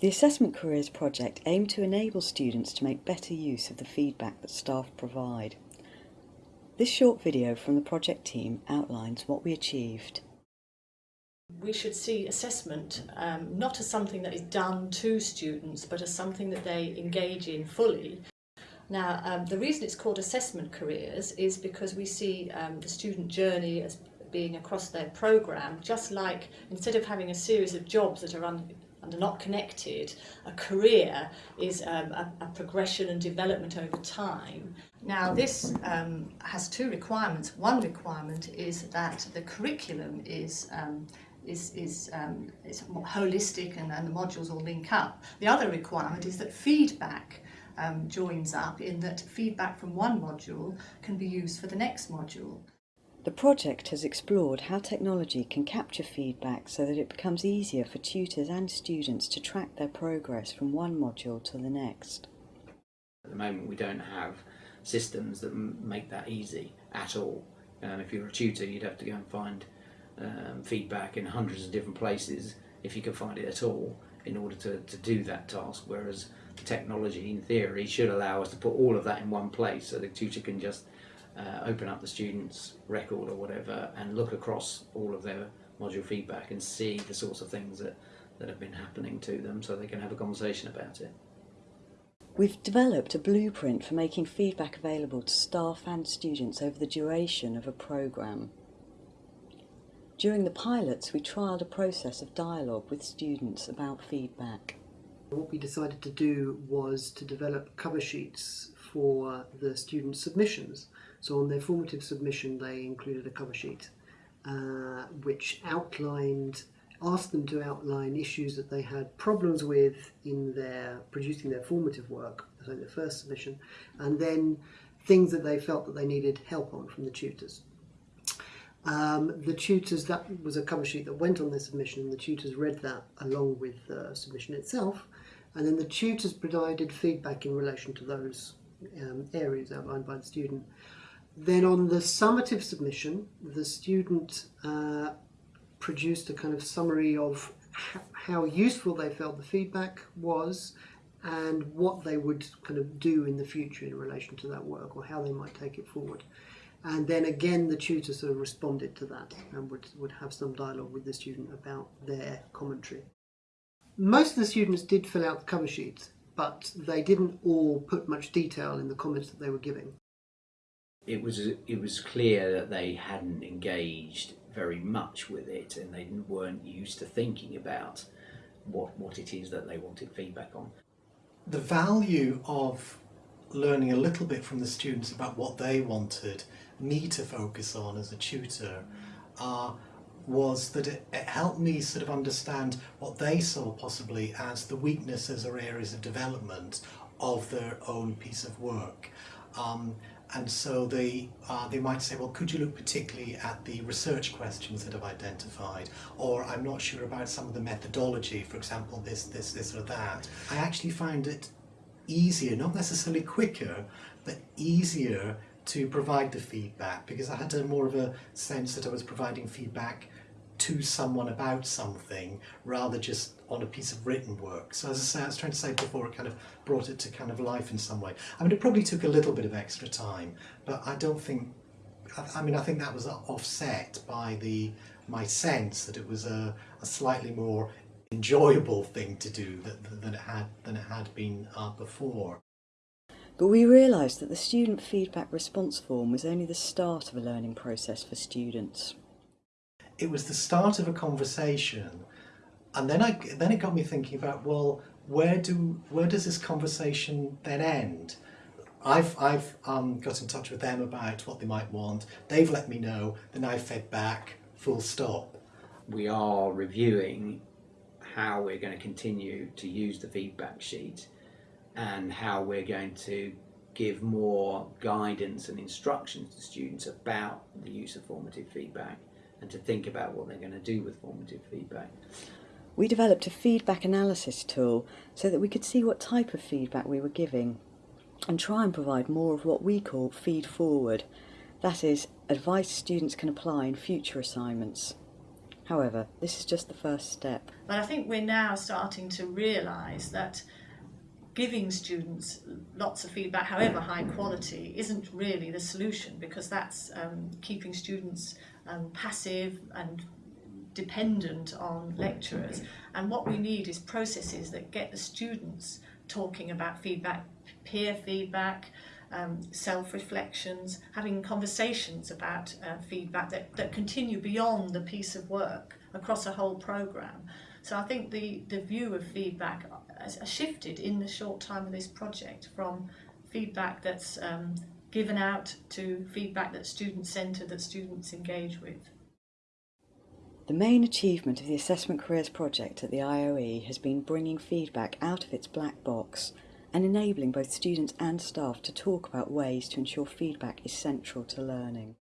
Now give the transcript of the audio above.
The Assessment Careers project aimed to enable students to make better use of the feedback that staff provide. This short video from the project team outlines what we achieved. We should see assessment um, not as something that is done to students but as something that they engage in fully. Now um, the reason it's called assessment careers is because we see um, the student journey as being across their programme just like instead of having a series of jobs that are un and are not connected, a career is um, a, a progression and development over time. Now this um, has two requirements. One requirement is that the curriculum is um, is, is, um, is holistic and, and the modules all link up. The other requirement is that feedback um, joins up in that feedback from one module can be used for the next module. The project has explored how technology can capture feedback so that it becomes easier for tutors and students to track their progress from one module to the next. At the moment we don't have systems that make that easy at all. Um, if you're a tutor you'd have to go and find um, feedback in hundreds of different places if you can find it at all in order to, to do that task whereas the technology in theory should allow us to put all of that in one place so the tutor can just uh, open up the student's record or whatever and look across all of their module feedback and see the sorts of things that, that have been happening to them so they can have a conversation about it. We've developed a blueprint for making feedback available to staff and students over the duration of a programme. During the pilots, we trialled a process of dialogue with students about feedback. What we decided to do was to develop cover sheets for the student submissions. So on their formative submission they included a cover sheet uh, which outlined, asked them to outline issues that they had problems with in their producing their formative work, so their first submission, and then things that they felt that they needed help on from the tutors. Um, the tutors, that was a cover sheet that went on their submission, and the tutors read that along with the submission itself, and then the tutors provided feedback in relation to those um, areas outlined by the student. Then on the summative submission, the student uh, produced a kind of summary of how useful they felt the feedback was and what they would kind of do in the future in relation to that work or how they might take it forward. And then again, the tutor sort of responded to that and would, would have some dialogue with the student about their commentary. Most of the students did fill out the cover sheets, but they didn't all put much detail in the comments that they were giving. It was it was clear that they hadn't engaged very much with it, and they weren't used to thinking about what what it is that they wanted feedback on. The value of learning a little bit from the students about what they wanted me to focus on as a tutor uh, was that it, it, helped me sort of understand what they saw possibly as the weaknesses or areas of development of their own piece of work. Um, and so they uh, they might say, well, could you look particularly at the research questions that I've identified, or I'm not sure about some of the methodology, for example, this, this, this or that. I actually find it easier, not necessarily quicker, but easier to provide the feedback because I had a more of a sense that I was providing feedback to someone about something rather just on a piece of written work. So as I say, I was trying to say before, it kind of brought it to kind of life in some way. I mean, it probably took a little bit of extra time, but I don't think, I, mean, I think that was offset by the my sense that it was a, a slightly more enjoyable thing to do that, than it had than it had been uh, before. But we realised that the student feedback response form was only the start of a learning process for students. It was the start of a conversation. And then I then it got me thinking about well where do where does this conversation then end? I've I've um, got in touch with them about what they might want. They've let me know. Then I've fed back full stop. We are reviewing how we're going to continue to use the feedback sheet and how we're going to give more guidance and instructions to students about the use of formative feedback and to think about what they're going to do with formative feedback. We developed a feedback analysis tool so that we could see what type of feedback we were giving and try and provide more of what we call feed forward, that is, advice students can apply in future assignments. However, this is just the first step. But I think we're now starting to realise that giving students lots of feedback, however high quality, isn't really the solution because that's um, keeping students um, passive and dependent on lecturers. And what we need is processes that get the students talking about feedback, peer feedback, um, self-reflections, having conversations about uh, feedback that, that continue beyond the piece of work across a whole programme. So I think the, the view of feedback has shifted in the short time of this project from feedback that's um, given out to feedback that's student-centred, that students engage with. The main achievement of the Assessment Careers project at the IOE has been bringing feedback out of its black box and enabling both students and staff to talk about ways to ensure feedback is central to learning.